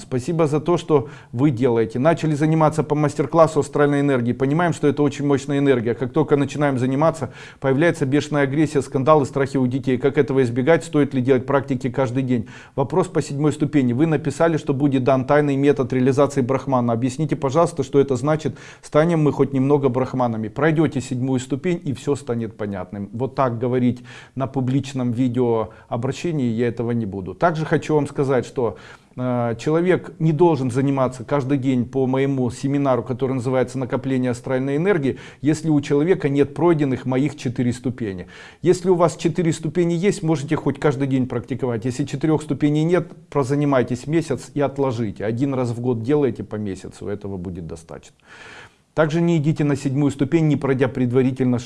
Спасибо за то, что вы делаете. Начали заниматься по мастер-классу астральной энергии. Понимаем, что это очень мощная энергия. Как только начинаем заниматься, появляется бешеная агрессия, скандалы, страхи у детей. Как этого избегать? Стоит ли делать практики каждый день? Вопрос по седьмой ступени. Вы написали, что будет дан тайный метод реализации брахмана. Объясните, пожалуйста, что это значит. Станем мы хоть немного брахманами. Пройдете седьмую ступень и все станет понятным. Вот так говорить на публичном видео обращении я этого не буду. Также хочу вам сказать, что человек не должен заниматься каждый день по моему семинару, который называется накопление астральной энергии, если у человека нет пройденных моих четыре ступени. Если у вас четыре ступени есть, можете хоть каждый день практиковать. Если четырех ступеней нет, прозанимайтесь месяц и отложите. Один раз в год делайте по месяцу, этого будет достаточно. Также не идите на седьмую ступень, не пройдя предварительно 6.